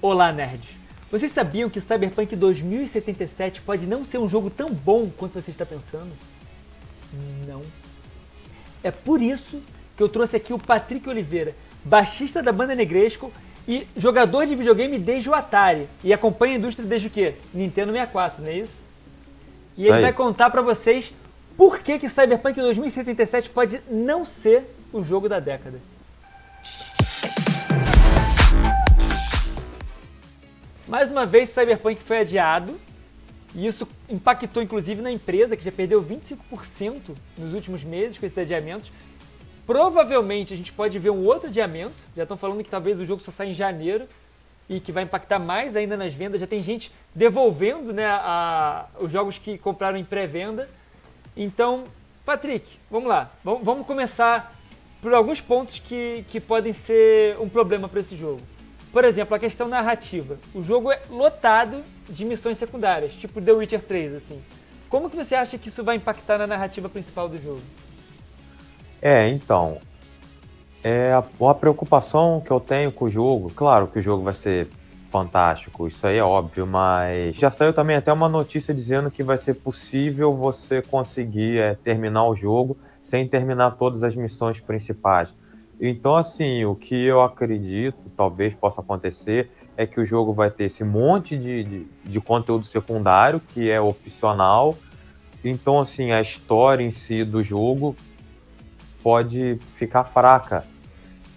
Olá, nerds! Vocês sabiam que Cyberpunk 2077 pode não ser um jogo tão bom quanto você está pensando? Não. É por isso que eu trouxe aqui o Patrick Oliveira, baixista da banda Negresco e jogador de videogame desde o Atari. E acompanha a indústria desde o quê? Nintendo 64, não é isso? E ele vai contar pra vocês por que, que Cyberpunk 2077 pode não ser o jogo da década. Mais uma vez, Cyberpunk foi adiado, e isso impactou inclusive na empresa, que já perdeu 25% nos últimos meses com esses adiamentos. Provavelmente a gente pode ver um outro adiamento, já estão falando que talvez o jogo só saia em janeiro, e que vai impactar mais ainda nas vendas. Já tem gente devolvendo né, a, os jogos que compraram em pré-venda. Então, Patrick, vamos lá. Vamos, vamos começar por alguns pontos que, que podem ser um problema para esse jogo. Por exemplo, a questão narrativa. O jogo é lotado de missões secundárias, tipo The Witcher 3, assim. Como que você acha que isso vai impactar na narrativa principal do jogo? É, então, é a, a preocupação que eu tenho com o jogo, claro que o jogo vai ser fantástico, isso aí é óbvio, mas já saiu também até uma notícia dizendo que vai ser possível você conseguir é, terminar o jogo sem terminar todas as missões principais. Então, assim, o que eu acredito, talvez possa acontecer, é que o jogo vai ter esse monte de, de, de, conteúdo secundário, que é opcional. Então, assim, a história em si do jogo pode ficar fraca.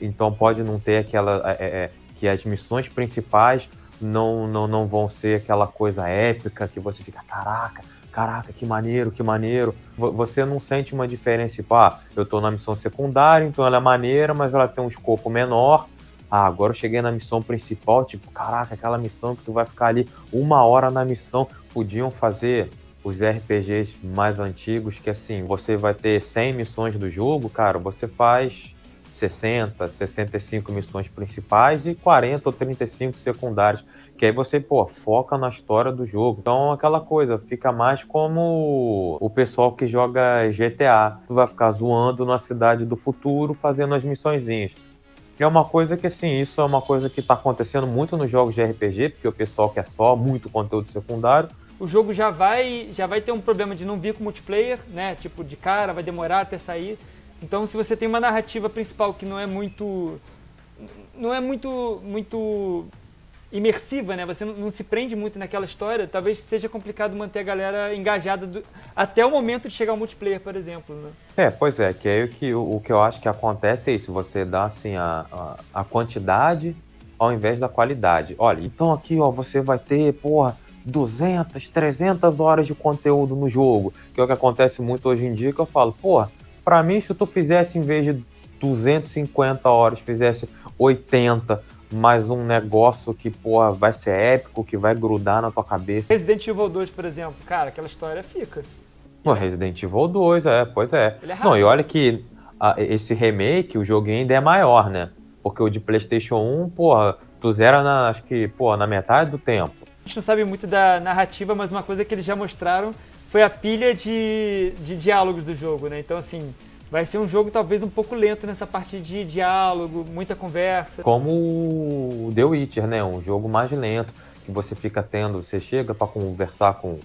Então, pode não ter aquela. É, é, é, que as missões principais não, não, não vão ser aquela coisa épica que você fica, caraca, caraca, que maneiro, que maneiro. Você não sente uma diferença, tipo, ah, eu tô na missão secundária, então ela é maneira, mas ela tem um escopo menor. Ah, agora eu cheguei na missão principal, tipo, caraca, aquela missão que tu vai ficar ali uma hora na missão. Podiam fazer os RPGs mais antigos, que assim, você vai ter 100 missões do jogo, cara, você faz 60, 65 missões principais e 40 ou 35 secundárias. Que aí você, pô, foca na história do jogo. Então, aquela coisa, fica mais como o pessoal que joga GTA. Tu vai ficar zoando na cidade do futuro, fazendo as missõezinhas. É uma coisa que, assim, isso é uma coisa que está acontecendo muito nos jogos de RPG, porque o pessoal quer só muito conteúdo secundário. O jogo já vai, já vai ter um problema de não vir com multiplayer, né? Tipo, de cara, vai demorar até sair. Então, se você tem uma narrativa principal que não é muito não é muito muito imersiva, né? Você não, se prende muito naquela história, talvez seja complicado manter a galera engajada do, até o momento de chegar ao multiplayer, por exemplo, né? É, pois é, que aí o que, o, o que eu acho que acontece é isso, você dá assim a, a, a, quantidade ao invés da qualidade. Olha, então aqui ó, você vai ter, porra, 200, 300 horas de conteúdo no jogo, que é o que acontece muito hoje em dia, que eu falo, porra, pra mim se tu fizesse em vez de 250 horas, fizesse 80 mais um negócio que, porra, vai ser épico, que vai grudar na tua cabeça. Resident Evil 2, por exemplo, cara, aquela história fica. No Resident Evil 2, é, pois é. É Não, e olha que a, esse remake, o jogo ainda é maior, né? Porque o de Playstation 1, porra, tu zera na, acho que, porra, na metade do tempo. A gente não sabe muito da narrativa, mas uma coisa que eles já mostraram foi a pilha de, de diálogos do jogo, né? Então, assim, vai ser um jogo talvez um pouco lento nessa parte de diálogo, muita conversa. Como o The Witcher, né? Um jogo mais lento, que você fica tendo, você chega para conversar com,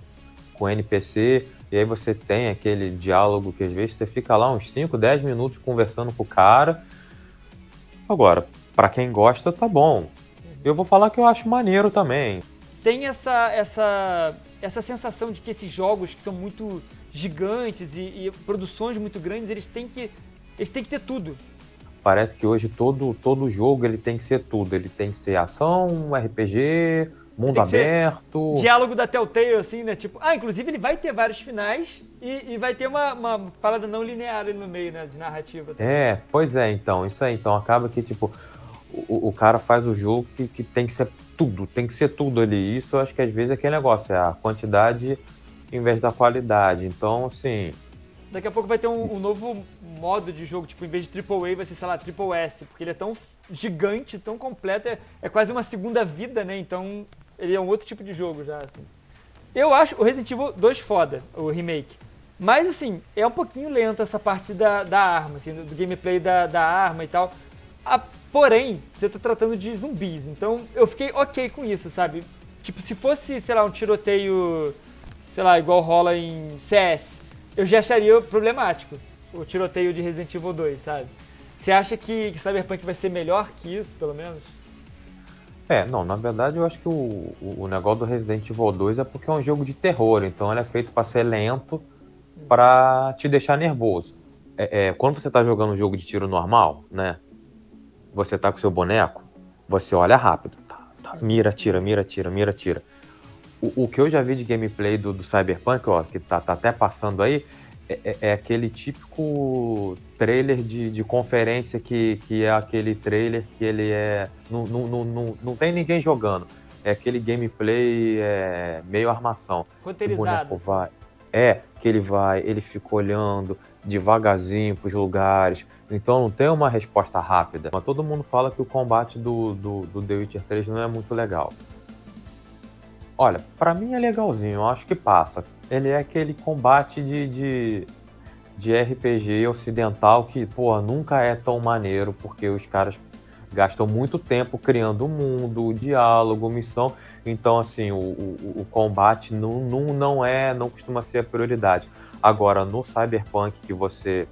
com o NPC, e aí você tem aquele diálogo que às vezes você fica lá uns 5, 10 minutos conversando com o cara. Agora, para quem gosta, tá bom. Eu vou falar que eu acho maneiro também. Tem essa, essa, essa sensação de que esses jogos que são muito gigantes e, e, produções muito grandes, eles têm que eles têm que ter tudo. Parece que hoje todo todo jogo ele tem que ser tudo, ele tem que ser ação, RPG, mundo aberto. Diálogo da Telltale, assim, né? Tipo, ah, inclusive ele vai ter vários finais e, e vai ter uma, uma parada não linear ali no meio, né? De narrativa. Também. É, pois é, então, isso aí. Então acaba que, tipo, o, o cara faz o jogo que, que tem que ser tudo, tem que ser tudo ali. Isso eu acho que às vezes é aquele negócio, é a quantidade em vez da qualidade. Então, assim. Daqui a pouco vai ter um, um novo modo de jogo, tipo, em vez de AAA vai ser, sei lá, Triple S, porque ele é tão gigante, tão completo, é, é quase uma segunda vida, né? Então, ele é um outro tipo de jogo já, assim. Eu acho o Resident Evil 2 foda, o remake. Mas, assim, é um pouquinho lento essa parte da, da arma, assim, do, do gameplay da, da arma e tal. A, porém, você tá tratando de zumbis, então eu fiquei ok com isso, sabe? Tipo, se fosse, sei lá, um tiroteio, sei lá, igual rola em CS, eu já acharia problemático o tiroteio de Resident Evil 2, sabe? Você acha que, que Cyberpunk vai ser melhor que isso, pelo menos? É, não, na verdade eu acho que o, o, negócio do Resident Evil 2 é porque é um jogo de terror, então ele é feito para ser lento, para te deixar nervoso. É, é, quando você tá jogando um jogo de tiro normal, né? Você tá com seu boneco, você olha rápido. Tá, tá, mira, tira, mira, tira, mira, tira. O, o, que eu já vi de gameplay do, do Cyberpunk, ó, que tá, tá até passando aí, é, é, é, aquele típico trailer de, de conferência que, que é aquele trailer que ele é. Não, não, não, não, tem ninguém jogando. É aquele gameplay é, meio armação. Roteirizado. O boneco vai. É, que ele vai, ele fica olhando devagarzinho para os lugares. Então não tem uma resposta rápida. Mas todo mundo fala que o combate do, do, do The Witcher 3 não é muito legal. Olha, para mim é legalzinho, eu acho que passa ele é aquele combate de, de, de RPG ocidental que, pô, nunca é tão maneiro, porque os caras gastam muito tempo criando o mundo, o diálogo, missão. Então, assim, o, o, o, combate não, não, não é, não costuma ser a prioridade. Agora, no Cyberpunk, que você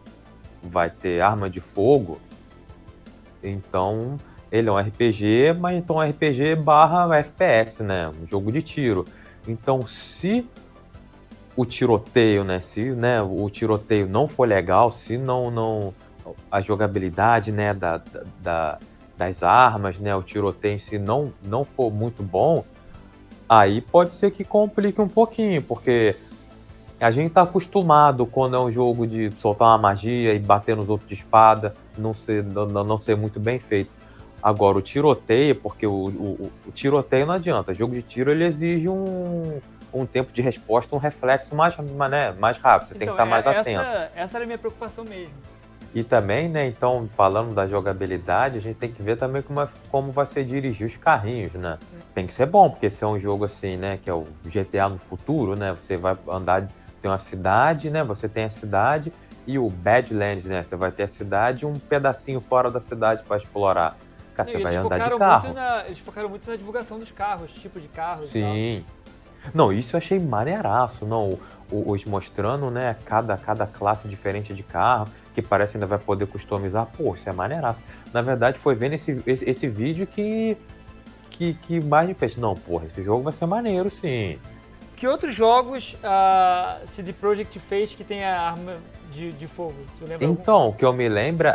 vai ter arma de fogo, então ele é um RPG, mas então RPG barra FPS, né? Um jogo de tiro. Então, se o tiroteio, né? Se né, o tiroteio não for legal, se não, não a jogabilidade né, da, da, das armas, né, o tiroteio em si não, não for muito bom, aí pode ser que complique um pouquinho, porque a gente tá acostumado quando é um jogo de soltar uma magia e bater nos outros de espada, não ser, não, não ser muito bem feito. Agora, o tiroteio, porque o, o, o tiroteio não adianta, jogo de tiro ele exige um, um tempo de resposta, um reflexo mais, né, mais rápido. Você então, tem que estar então, mais essa, atento. Essa era a minha preocupação mesmo. E também, né, então, falando da jogabilidade, a gente tem que ver também como, é, como vai ser dirigir os carrinhos, né? Tem que ser bom, porque se é um jogo assim, né, que é o GTA no futuro, né, você vai andar, tem uma cidade, né, você tem a cidade e o Badlands, né, você vai ter a cidade e um pedacinho fora da cidade para explorar. Cara, você vai andar de carro. Na, eles focaram muito na divulgação dos carros, tipo de carros Sim. Não, isso eu achei maneiraço, não. Os mostrando, né, cada, cada classe diferente de carro, que parece ainda vai poder customizar. Pô, isso é maneiraço. Na verdade, foi vendo esse, esse, esse vídeo que, que, que mais me fez. Não, porra, esse jogo vai ser maneiro, sim. Que outros jogos a CD Projekt fez que tem a arma de, de fogo? então, algum? o que eu me lembro,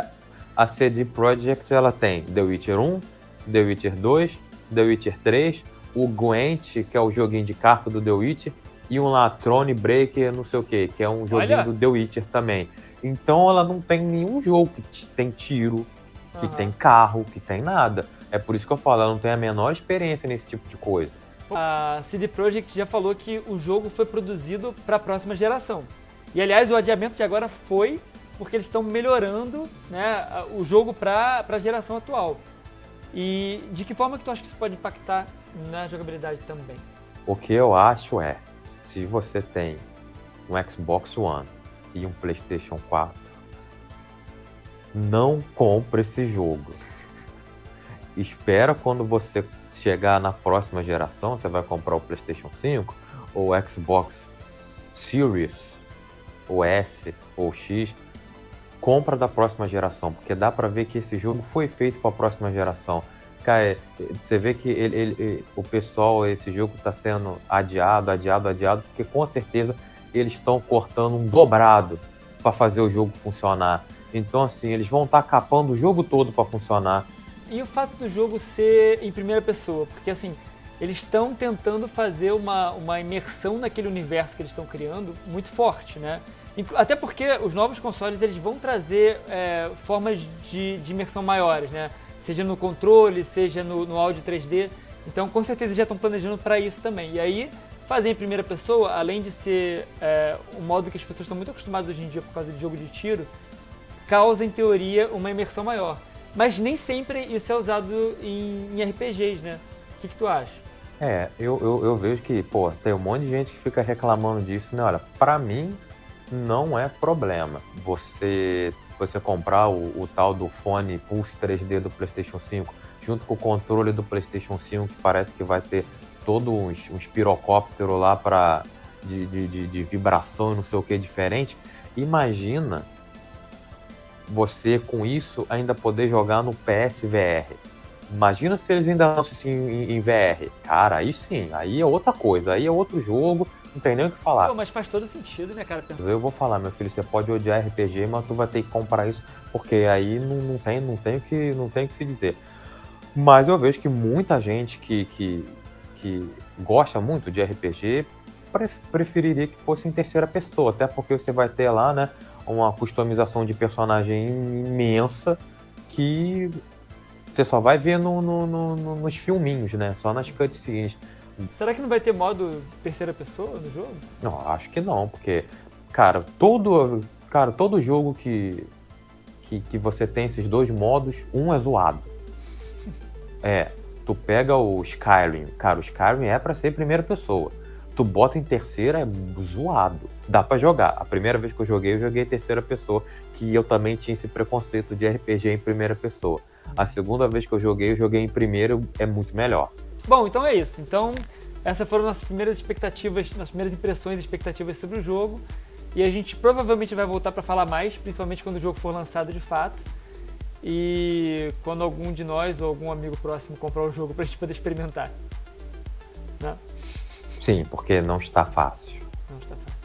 a CD Projekt ela tem The Witcher 1, The Witcher 2, The Witcher 3, o Gwent, que é o joguinho de carta do The Witcher, e um lá, Throne Breaker, não sei o que, que é um joguinho Olha. do The Witcher também. Então ela não tem nenhum jogo que tem tiro, que uhum. tem carro, que tem nada. É por isso que eu falo, ela não tem a menor experiência nesse tipo de coisa. A CD Projekt já falou que o jogo foi produzido para a próxima geração. E aliás, o adiamento de agora foi porque eles estão melhorando né, o jogo para a geração atual. E de que forma que tu acha que isso pode impactar na jogabilidade também? O que eu acho é, se você tem um Xbox One e um PlayStation 4, não compre esse jogo. Espera quando você chegar na próxima geração, você vai comprar o PlayStation 5 ou o Xbox Series, ou S ou X, compra da próxima geração, porque dá para ver que esse jogo foi feito para a próxima geração. Cara, você vê que ele, ele, o pessoal, esse jogo está sendo adiado, adiado, adiado, porque com certeza eles estão cortando um dobrado para fazer o jogo funcionar. Então, assim, eles vão estar tá capando o jogo todo para funcionar. E o fato do jogo ser em primeira pessoa, porque assim, eles estão tentando fazer uma, uma imersão naquele universo que eles estão criando muito forte, né? Até porque os novos consoles eles vão trazer é, formas de, de, imersão maiores, né? Seja no controle, seja no, no áudio 3D. Então, com certeza, já estão planejando para isso também. E aí, fazer em primeira pessoa, além de ser é, um modo que as pessoas estão muito acostumadas hoje em dia por causa de jogo de tiro, causa, em teoria, uma imersão maior. Mas nem sempre isso é usado em, em RPGs, né? O que, que tu acha? É, eu, eu, eu, vejo que, pô, tem um monte de gente que fica reclamando disso, né? Olha, pra mim, não é problema você você comprar o, o tal do fone Pulse 3D do PlayStation 5, junto com o controle do PlayStation 5, que parece que vai ter uns, uns pirocópteros lá para de, de, de, de, vibração e não sei o que diferente. Imagina você com isso ainda poder jogar no PSVR. Imagina se eles ainda lançam assim em, em VR. Cara, aí sim, aí é outra coisa, aí é outro jogo, não tem nem o que falar. Pô, mas faz todo sentido, né, cara? Eu vou falar, meu filho, você pode odiar RPG, mas tu vai ter que comprar isso, porque aí não, não tem, não tem o que, não tem o que se dizer. Mas eu vejo que muita gente que, que, que gosta muito de RPG preferiria que fosse em terceira pessoa, até porque você vai ter lá, né, uma customização de personagem imensa que você só vai ver no, no, no, nos filminhos, né? Só nas cutscenes. Será que não vai ter modo terceira pessoa no jogo? Não, acho que não, porque, cara, todo, cara, todo jogo que, que, que você tem esses dois modos, um é zoado. É, tu pega o Skyrim, cara, o Skyrim é para ser primeira pessoa. Tu bota em terceira, é zoado. Dá para jogar. A primeira vez que eu joguei, eu joguei em terceira pessoa, que eu também tinha esse preconceito de RPG em primeira pessoa. A segunda vez que eu joguei, eu joguei em primeiro, é muito melhor. Bom, então é isso. Então, essas foram nossas primeiras expectativas, nossas primeiras impressões e expectativas sobre o jogo. E a gente provavelmente vai voltar para falar mais, principalmente quando o jogo for lançado de fato. E quando algum de nós ou algum amigo próximo comprar o jogo para a gente poder experimentar. Sim, porque não está fácil. Não está fácil.